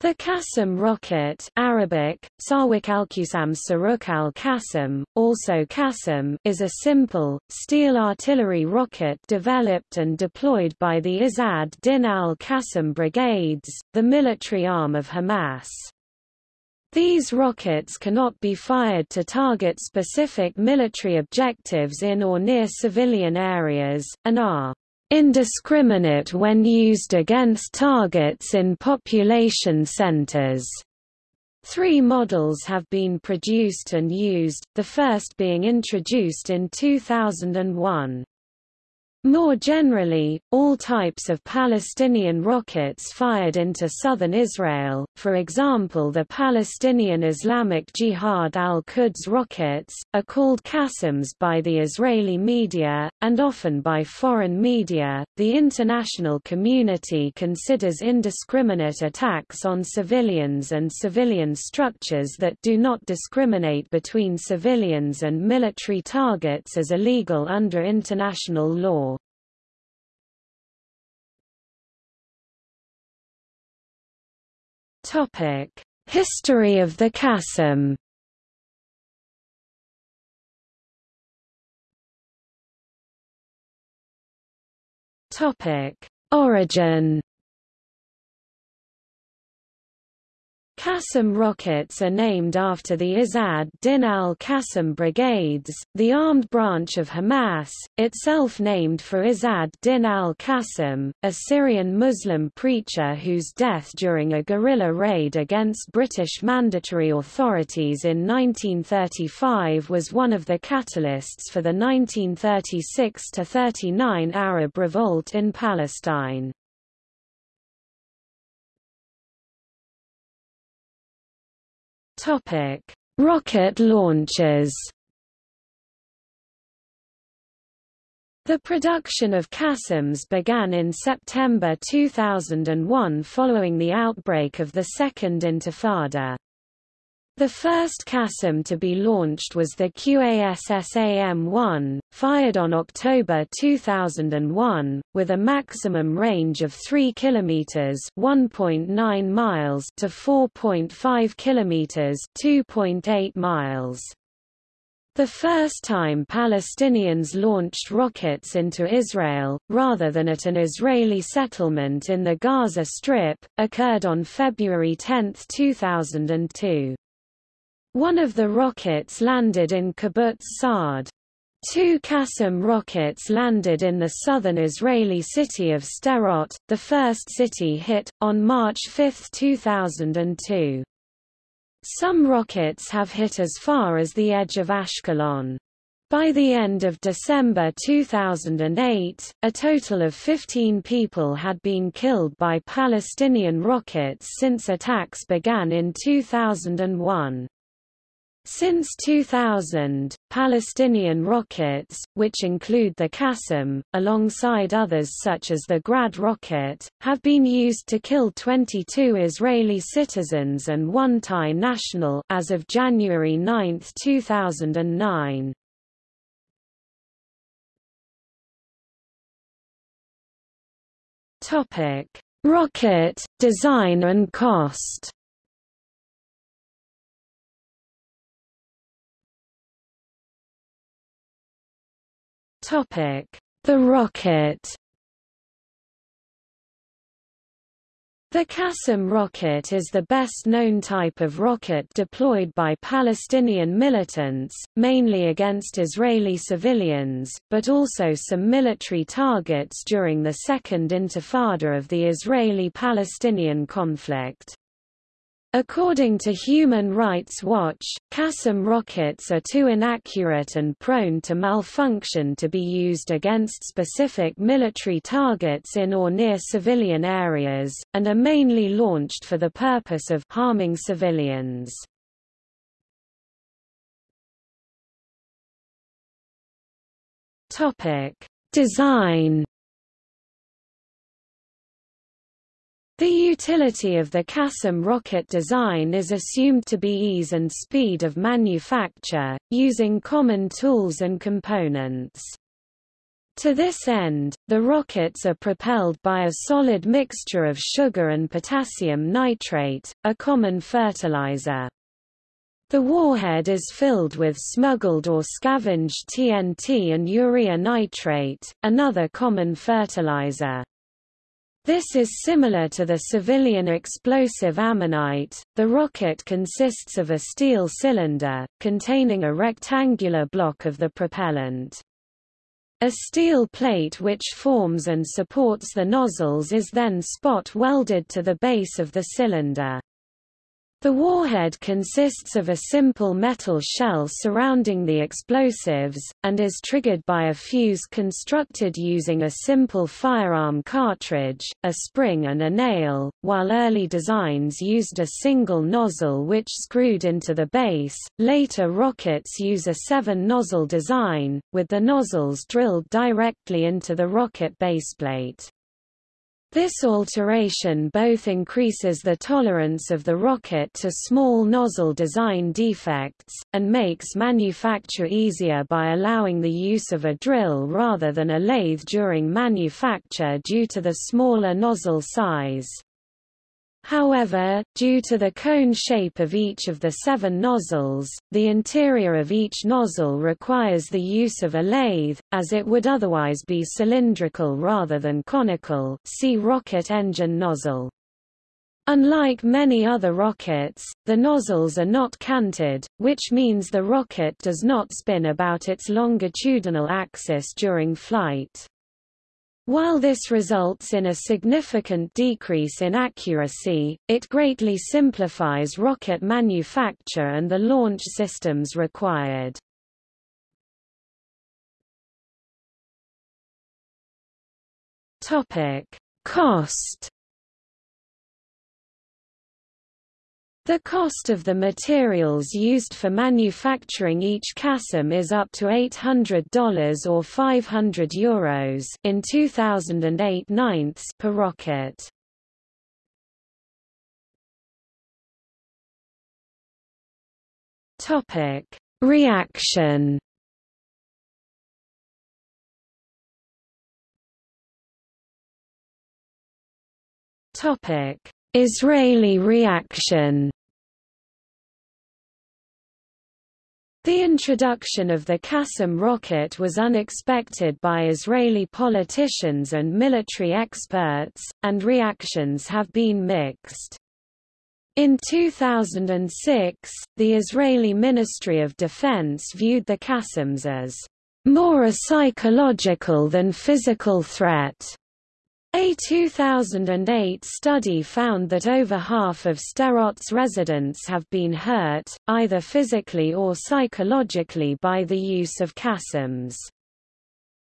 The Qassam rocket Arabic, al-Qusam Saruk al-Qassam, also Qassam is a simple, steel artillery rocket developed and deployed by the Izz ad-Din al-Qassam brigades, the military arm of Hamas. These rockets cannot be fired to target specific military objectives in or near civilian areas, and are indiscriminate when used against targets in population centers. Three models have been produced and used, the first being introduced in 2001. More generally, all types of Palestinian rockets fired into southern Israel, for example the Palestinian Islamic Jihad al-Quds rockets, are called Qassams by the Israeli media, and often by foreign media. The international community considers indiscriminate attacks on civilians and civilian structures that do not discriminate between civilians and military targets as illegal under international law. History of the Qassam. Topic: Origin. Qassam rockets are named after the Izz ad-Din al-Qassam brigades, the armed branch of Hamas, itself named for Izz ad-Din al-Qassam, a Syrian Muslim preacher whose death during a guerrilla raid against British mandatory authorities in 1935 was one of the catalysts for the 1936–39 Arab revolt in Palestine. Topic: Rocket launches. The production of Qassams began in September 2001 following the outbreak of the Second Intifada. The first Qassam to be launched was the QASSAM-1, fired on October 2001, with a maximum range of 3 km (1.9 miles) to 4.5 km (2.8 miles). The first time Palestinians launched rockets into Israel, rather than at an Israeli settlement in the Gaza Strip, occurred on February 10, 2002. One of the rockets landed in Kibbutz Sa'ad. Two Qassam rockets landed in the southern Israeli city of Sderot, the first city hit, on March 5, 2002. Some rockets have hit as far as the edge of Ashkelon. By the end of December 2008, a total of 15 people had been killed by Palestinian rockets since attacks began in 2001. Since 2000, Palestinian rockets, which include the Qassam, alongside others such as the Grad rocket, have been used to kill 22 Israeli citizens and one Thai national as of January 9, 2009. Topic: Rocket design and cost. Topic: The rocket. The Qassam rocket is the best-known type of rocket deployed by Palestinian militants, mainly against Israeli civilians, but also some military targets during the Second Intifada of the Israeli-Palestinian conflict. According to Human Rights Watch, Qassam rockets are too inaccurate and prone to malfunction to be used against specific military targets in or near civilian areas, and are mainly launched for the purpose of harming civilians. Design The utility of the Qassam rocket design is assumed to be ease and speed of manufacture, using common tools and components. To this end, the rockets are propelled by a solid mixture of sugar and potassium nitrate, a common fertilizer. The warhead is filled with smuggled or scavenged TNT and urea nitrate, another common fertilizer. This is similar to the civilian explosive ammonite. The rocket consists of a steel cylinder, containing a rectangular block of the propellant. A steel plate which forms and supports the nozzles is then spot welded to the base of the cylinder. The warhead consists of a simple metal shell surrounding the explosives, and is triggered by a fuse constructed using a simple firearm cartridge, a spring and a nail, while early designs used a single nozzle which screwed into the base. Later rockets use a seven-nozzle design, with the nozzles drilled directly into the rocket baseplate. This alteration both increases the tolerance of the rocket to small nozzle design defects, and makes manufacture easier by allowing the use of a drill rather than a lathe during manufacture due to the smaller nozzle size. However, due to the cone shape of each of the seven nozzles, the interior of each nozzle requires the use of a lathe, as it would otherwise be cylindrical rather than conical see rocket engine nozzle. Unlike many other rockets, the nozzles are not canted, which means the rocket does not spin about its longitudinal axis during flight. While this results in a significant decrease in accuracy, it greatly simplifies rocket manufacture and the launch systems required. Topic: Cost The cost of the materials used for manufacturing each Qassam is up to $800 or 500 euros in 2008 ninths per rocket. Topic: Reaction Topic: Israeli reaction The introduction of the Qassam rocket was unexpected by Israeli politicians and military experts, and reactions have been mixed. In 2006, the Israeli Ministry of Defense viewed the Qassams as more a psychological than physical threat, a 2008 study found that over half of Sderot's residents have been hurt, either physically or psychologically by the use of Qassams.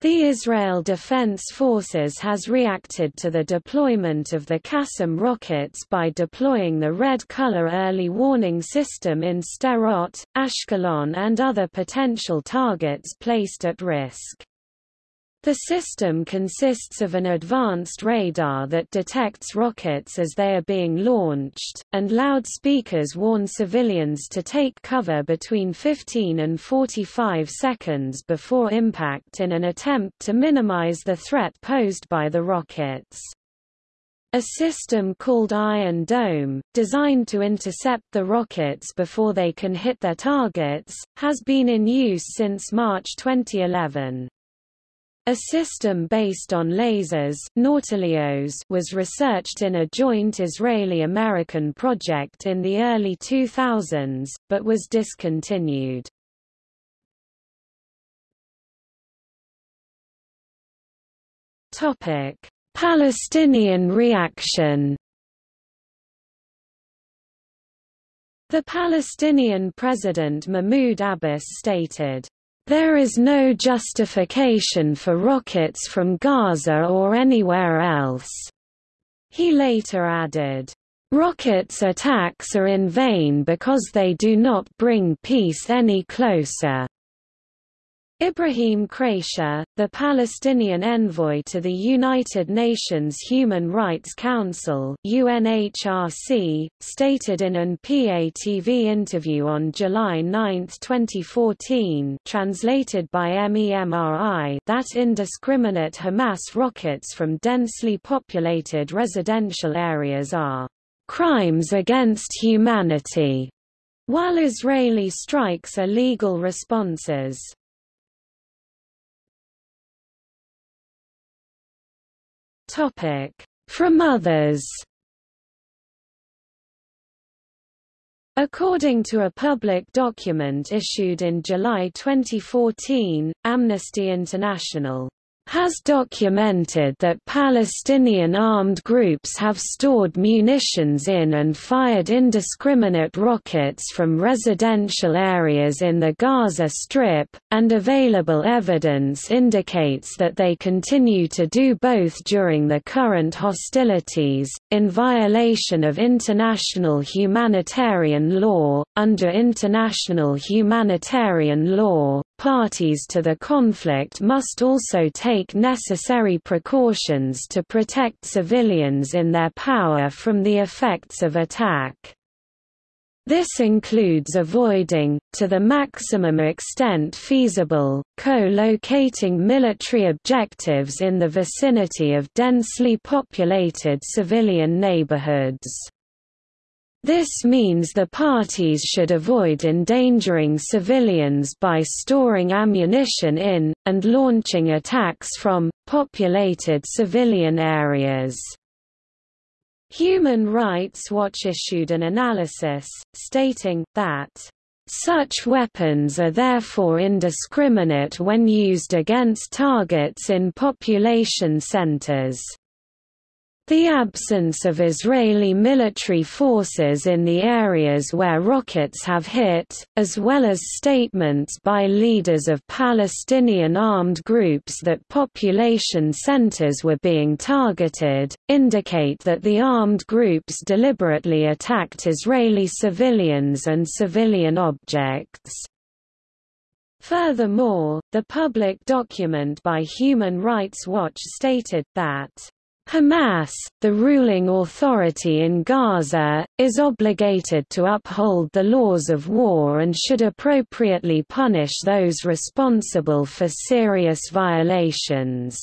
The Israel Defense Forces has reacted to the deployment of the Qassam rockets by deploying the red color early warning system in Sderot, Ashkelon and other potential targets placed at risk. The system consists of an advanced radar that detects rockets as they are being launched, and loudspeakers warn civilians to take cover between 15 and 45 seconds before impact in an attempt to minimize the threat posed by the rockets. A system called Iron Dome, designed to intercept the rockets before they can hit their targets, has been in use since March 2011. A system based on lasers Nautilus was researched in a joint Israeli-American project in the early 2000s, but was discontinued. Palestinian reaction The Palestinian President Mahmoud Abbas stated, there is no justification for rockets from Gaza or anywhere else." He later added, "...rockets attacks are in vain because they do not bring peace any closer." Ibrahim Khraishi, the Palestinian envoy to the United Nations Human Rights Council UNHRC, stated in an PA-TV interview on July 9, 2014 translated by MEMRI that indiscriminate Hamas rockets from densely populated residential areas are crimes against humanity, while Israeli strikes are legal responses. Topic: From others. According to a public document issued in July 2014, Amnesty International has documented that Palestinian armed groups have stored munitions in and fired indiscriminate rockets from residential areas in the Gaza Strip, and available evidence indicates that they continue to do both during the current hostilities, in violation of international humanitarian law. Under international humanitarian law, Parties to the conflict must also take necessary precautions to protect civilians in their power from the effects of attack. This includes avoiding, to the maximum extent feasible, co-locating military objectives in the vicinity of densely populated civilian neighborhoods. This means the parties should avoid endangering civilians by storing ammunition in, and launching attacks from, populated civilian areas. Human Rights Watch issued an analysis, stating, that such weapons are therefore indiscriminate when used against targets in population centers. The absence of Israeli military forces in the areas where rockets have hit, as well as statements by leaders of Palestinian armed groups that population centers were being targeted, indicate that the armed groups deliberately attacked Israeli civilians and civilian objects. Furthermore, the public document by Human Rights Watch stated that Hamas, the ruling authority in Gaza, is obligated to uphold the laws of war and should appropriately punish those responsible for serious violations.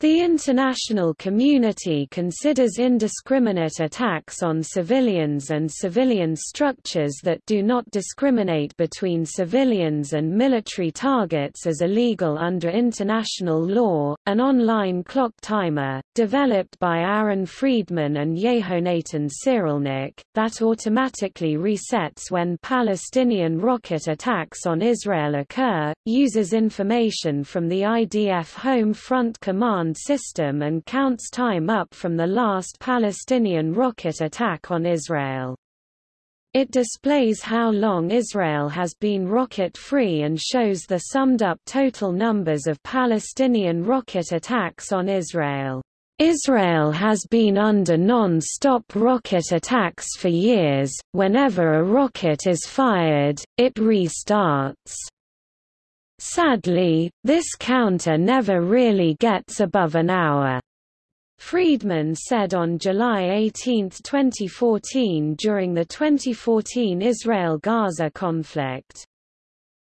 The international community considers indiscriminate attacks on civilians and civilian structures that do not discriminate between civilians and military targets as illegal under international law. An online clock timer, developed by Aaron Friedman and Yehonatan Cyrulnik, that automatically resets when Palestinian rocket attacks on Israel occur, uses information from the IDF Home Front Command system and counts time up from the last Palestinian rocket attack on Israel. It displays how long Israel has been rocket-free and shows the summed-up total numbers of Palestinian rocket attacks on Israel. Israel has been under non-stop rocket attacks for years, whenever a rocket is fired, it restarts. Sadly, this counter never really gets above an hour. Friedman said on July 18, 2014 during the 2014 Israel-Gaza conflict.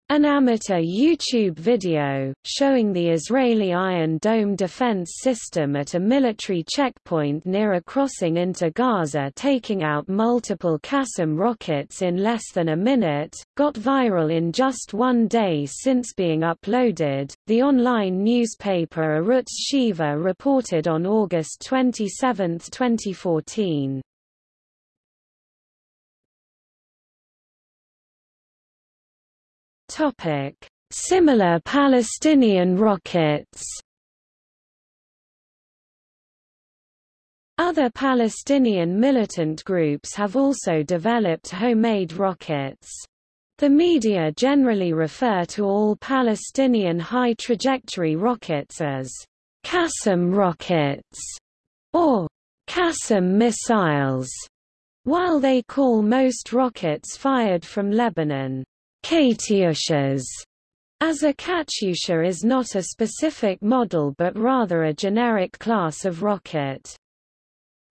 An amateur YouTube video, showing the Israeli Iron Dome defense system at a military checkpoint near a crossing into Gaza taking out multiple Qassam rockets in less than a minute, got viral in just one day since being uploaded. The online newspaper Arutz Sheva reported on August 27, 2014. Topic: Similar Palestinian rockets. Other Palestinian militant groups have also developed homemade rockets. The media generally refer to all Palestinian high-trajectory rockets as Qassam rockets or Qassam missiles, while they call most rockets fired from Lebanon Katyushas As a Katyusha is not a specific model but rather a generic class of rocket.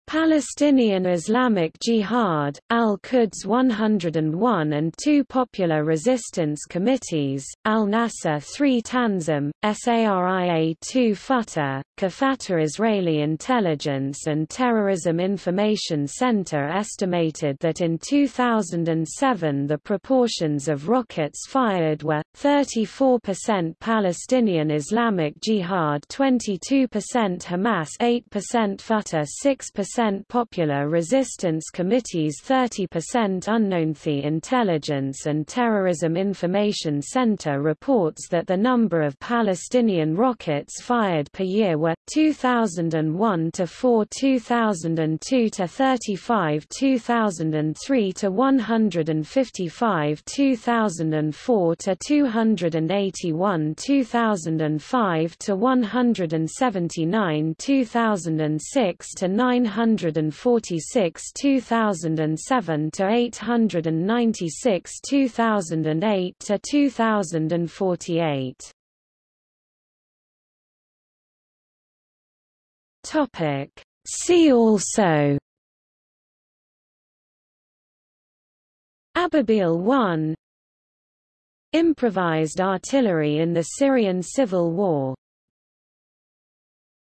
Palestinian Islamic Jihad, Al-Quds 101 and two popular resistance committees, Al-Nasser 3 Tanzim, SARIA 2 Fatah, Kafata Israeli Intelligence and Terrorism Information Center estimated that in 2007 the proportions of rockets fired were, 34% Palestinian Islamic Jihad 22% Hamas 8% Fatah 6% percent Popular Resistance Committees 30% Unknown The Intelligence and Terrorism Information Center reports that the number of Palestinian rockets fired per year were, 2001 to 4 2002 to 35 2003 to 155 2004 to 281 2005 to 179 2006 to 900 846 2007 to 896 2008 to 2048 Topic. See also. Ababil 1 Improvised artillery in the Syrian civil war